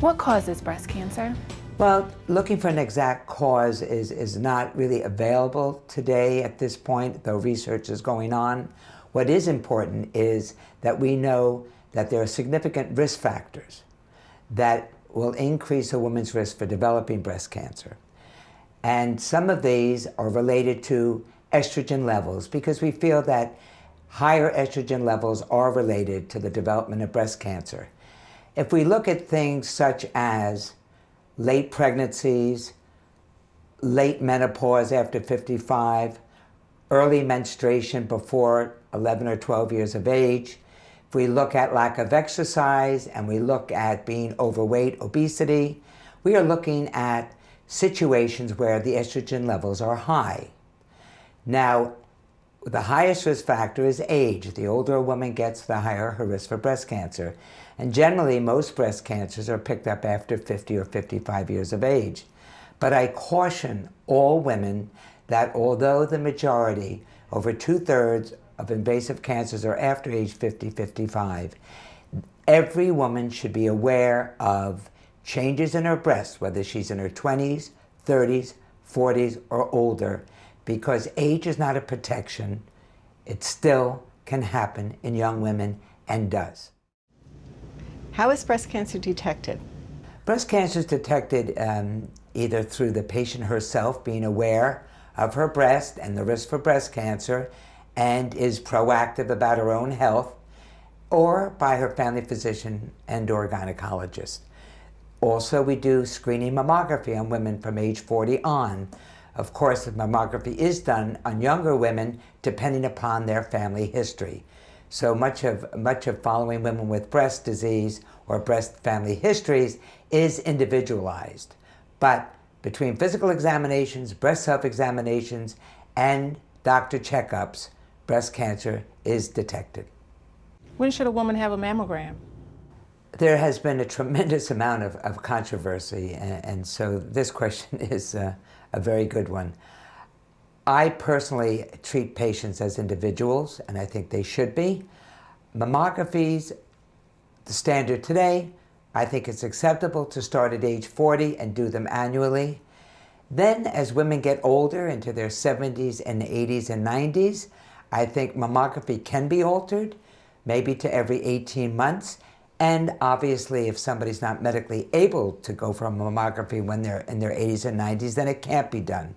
What causes breast cancer? Well, looking for an exact cause is, is not really available today at this point, though research is going on. What is important is that we know that there are significant risk factors that will increase a woman's risk for developing breast cancer. And some of these are related to estrogen levels because we feel that higher estrogen levels are related to the development of breast cancer. If we look at things such as late pregnancies, late menopause after 55, early menstruation before 11 or 12 years of age, if we look at lack of exercise and we look at being overweight, obesity, we are looking at situations where the estrogen levels are high. Now, the highest risk factor is age. The older a woman gets, the higher her risk for breast cancer. And generally, most breast cancers are picked up after 50 or 55 years of age. But I caution all women that although the majority, over two-thirds of invasive cancers are after age 50, 55, every woman should be aware of changes in her breasts, whether she's in her 20s, 30s, 40s, or older, because age is not a protection. It still can happen in young women and does. How is breast cancer detected? Breast cancer is detected um, either through the patient herself being aware of her breast and the risk for breast cancer and is proactive about her own health or by her family physician and or gynecologist. Also, we do screening mammography on women from age 40 on of course, mammography is done on younger women depending upon their family history. So much of, much of following women with breast disease or breast family histories is individualized. But between physical examinations, breast self-examinations, and doctor checkups, breast cancer is detected. When should a woman have a mammogram? There has been a tremendous amount of, of controversy, and, and, so this question is uh, a very good one. I personally treat patients as individuals, and I think they should be. Mammographies, the standard today, I think it's acceptable to start at age 40 and do them annually. Then as women get older into their 70s and 80s and 90s, I think mammography can be altered, maybe to every 18 months. And obviously, if somebody's not medically able to go for a mammography when they're in their 80s and 90s, then it can't be done.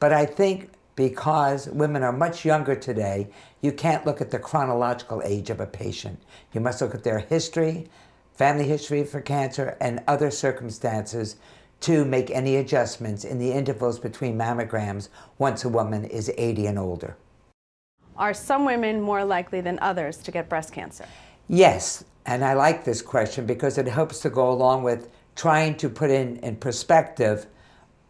But I think because women are much younger today, you can't look at the chronological age of a patient. You must look at their history, family history for cancer, and other circumstances to make any adjustments in the intervals between mammograms once a woman is 80 and older. Are some women more likely than others to get breast cancer? Yes, and I like this question because it helps to go along with trying to put in, in perspective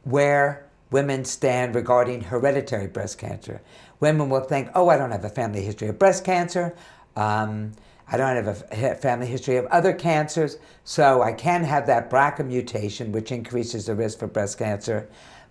where women stand regarding hereditary breast cancer. Women will think, oh, I don't have a family history of breast cancer. Um, I don't have a family history of other cancers, so I can have that BRCA mutation, which increases the risk for breast cancer.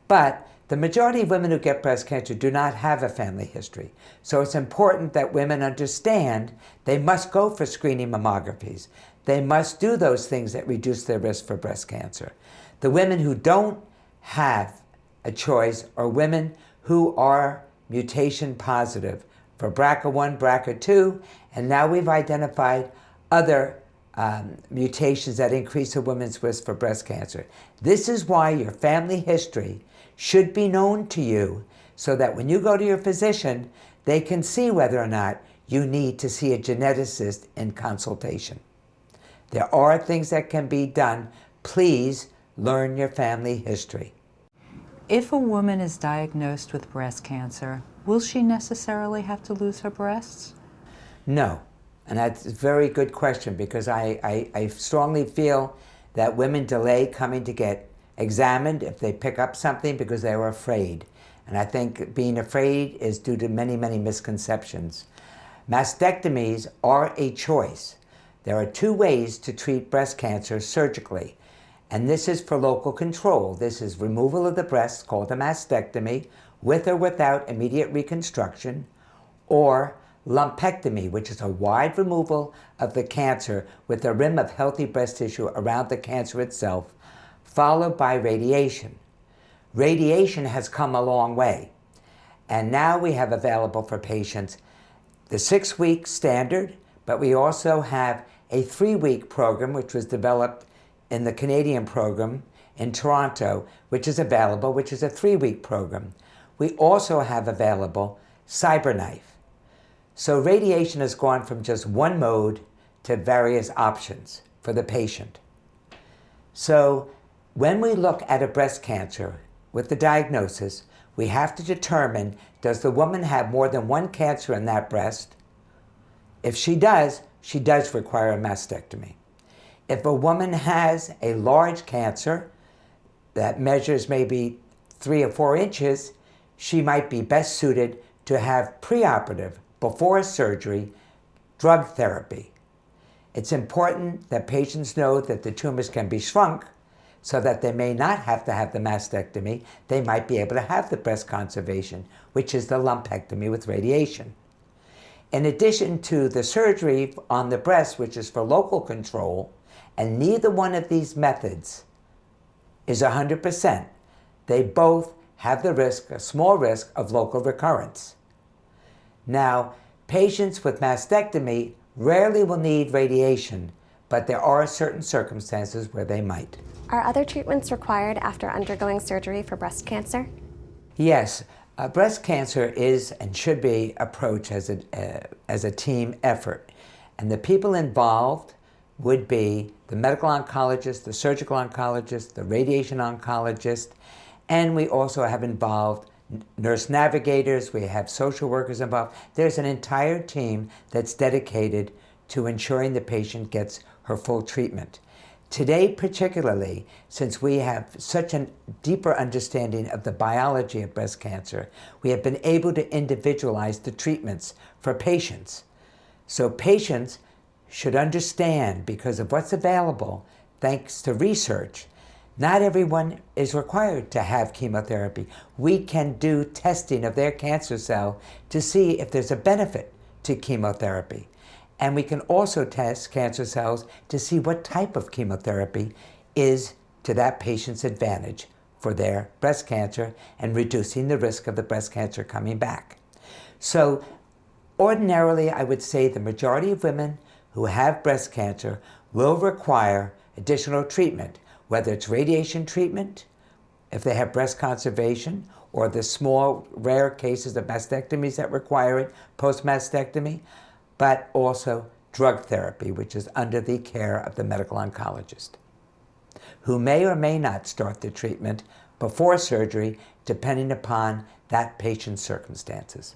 But the majority of women who get breast cancer do not have a family history. So it's important that women understand they must go for screening mammographies. They must do those things that reduce their risk for breast cancer. The women who don't have a choice are women who are mutation positive for BRCA1, BRCA2, and now we've identified other um, mutations that increase a woman's risk for breast cancer. This is why your family history should be known to you so that when you go to your physician, they can see whether or not you need to see a geneticist in consultation. There are things that can be done. Please learn your family history. If a woman is diagnosed with breast cancer, will she necessarily have to lose her breasts? No. And that's a very good question because I, I, I strongly feel that women delay coming to get examined if they pick up something because they were afraid. And I think being afraid is due to many, many misconceptions. Mastectomies are a choice. There are two ways to treat breast cancer surgically. And this is for local control. This is removal of the breast called a mastectomy with or without immediate reconstruction or lumpectomy, which is a wide removal of the cancer with a rim of healthy breast tissue around the cancer itself, followed by radiation. Radiation has come a long way, and now we have available for patients the six-week standard, but we also have a three-week program which was developed in the Canadian program in Toronto, which is available, which is a three-week program. We also have available CyberKnife. So radiation has gone from just one mode to various options for the patient. So when we look at a breast cancer with the diagnosis, we have to determine does the woman have more than one cancer in that breast? If she does, she does require a mastectomy. If a woman has a large cancer that measures maybe three or four inches, she might be best suited to have preoperative, before surgery, drug therapy. It's important that patients know that the tumors can be shrunk so that they may not have to have the mastectomy. They might be able to have the breast conservation, which is the lumpectomy with radiation. In addition to the surgery on the breast, which is for local control, and neither one of these methods is 100%, they both have the risk, a small risk, of local recurrence. Now, patients with mastectomy rarely will need radiation, but there are certain circumstances where they might. Are other treatments required after undergoing surgery for breast cancer? Yes, uh, breast cancer is and should be approached as a, uh, as a team effort. And the people involved would be the medical oncologist, the surgical oncologist, the radiation oncologist, and we also have involved nurse navigators, we have social workers involved. There's an entire team that's dedicated to ensuring the patient gets her full treatment. Today, particularly, since we have such a deeper understanding of the biology of breast cancer, we have been able to individualize the treatments for patients. So patients should understand, because of what's available, thanks to research, not everyone is required to have chemotherapy. We can do testing of their cancer cell to see if there's a benefit to chemotherapy. And we can also test cancer cells to see what type of chemotherapy is to that patient's advantage for their breast cancer and reducing the risk of the breast cancer coming back. So ordinarily, I would say the majority of women who have breast cancer will require additional treatment, whether it's radiation treatment, if they have breast conservation, or the small rare cases of mastectomies that require it, post-mastectomy but also drug therapy, which is under the care of the medical oncologist, who may or may not start the treatment before surgery, depending upon that patient's circumstances.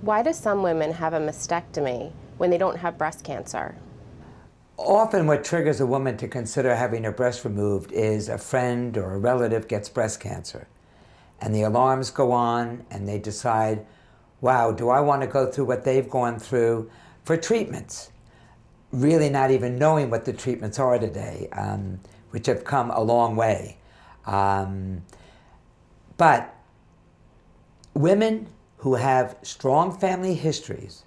Why do some women have a mastectomy when they don't have breast cancer? Often what triggers a woman to consider having her breast removed is a friend or a relative gets breast cancer. And the alarms go on and they decide, wow, do I want to go through what they've gone through? For treatments, really not even knowing what the treatments are today, um, which have come a long way. Um, but women who have strong family histories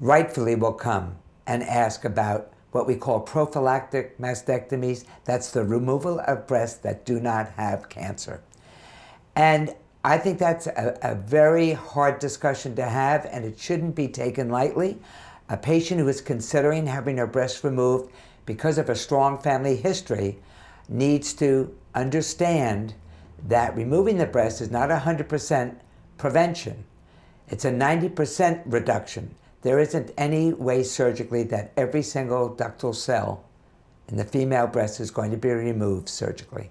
rightfully will come and ask about what we call prophylactic mastectomies. That's the removal of breasts that do not have cancer. And I think that's a, a, very hard discussion to have, and it shouldn't be taken lightly. A patient who is considering having her breast removed because of a strong family history needs to understand that removing the breast is not 100% prevention. It's a 90% reduction. There isn't any way surgically that every single ductal cell in the female breast is going to be removed surgically.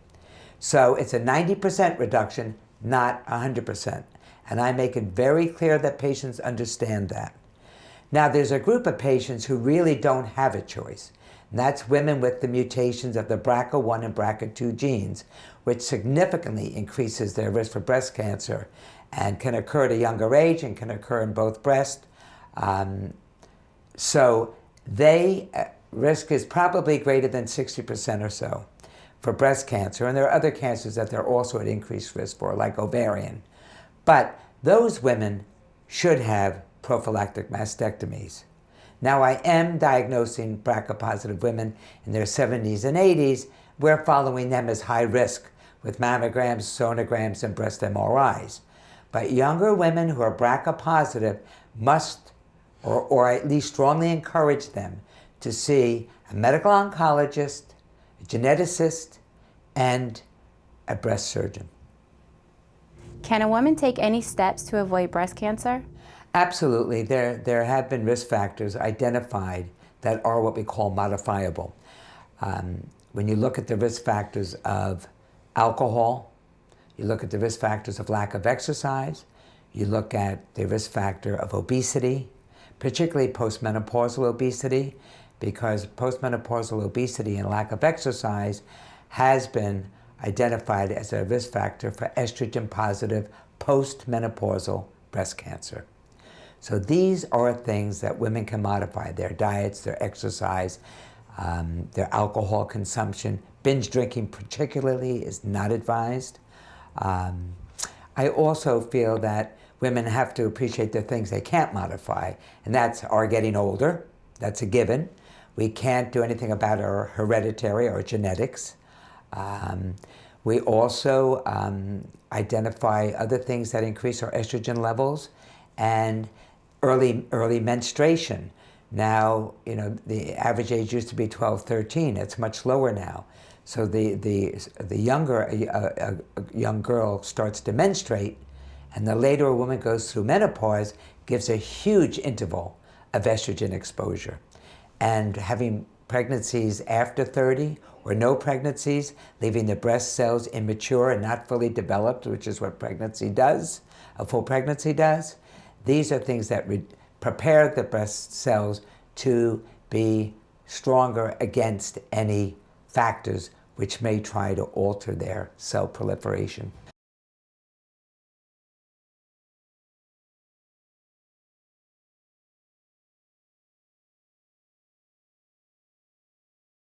So it's a 90% reduction not 100%. And I make it very clear that patients understand that. Now, there's a group of patients who really don't have a choice. And that's women with the mutations of the BRCA1 and BRCA2 genes, which significantly increases their risk for breast cancer and can occur at a younger age and can occur in both breasts. Um, so they uh, risk is probably greater than 60% or so for breast cancer, and there are other cancers that they're also at increased risk for, like ovarian. But those women should have prophylactic mastectomies. Now I am diagnosing BRCA-positive women in their 70s and 80s. We're following them as high risk with mammograms, sonograms, and breast MRIs. But younger women who are BRCA positive must, or, or at least strongly encourage them to see a medical oncologist, a geneticist, and a breast surgeon. Can a woman take any steps to avoid breast cancer? Absolutely. There, there have been risk factors identified that are what we call modifiable. Um, when you look at the risk factors of alcohol, you look at the risk factors of lack of exercise, you look at the risk factor of obesity, particularly postmenopausal obesity, because postmenopausal obesity and lack of exercise has been identified as a risk factor for estrogen positive postmenopausal breast cancer. So these are things that women can modify, their diets, their exercise, um, their alcohol consumption. Binge drinking particularly is not advised. Um, I also feel that women have to appreciate the things they can't modify, and that's our getting older. That's a given. We can't do anything about our hereditary or genetics. Um, we also um, identify other things that increase our estrogen levels and early, early menstruation. Now, you know, the average age used to be 12, 13. It's much lower now. So the, the, the younger a, a, a young girl starts to menstruate, and the later a woman goes through menopause, gives a huge interval of estrogen exposure. And having pregnancies after 30 or no pregnancies, leaving the breast cells immature and not fully developed, which is what pregnancy does, a full pregnancy does. These are things that prepare the breast cells to be stronger against any factors which may try to alter their cell proliferation.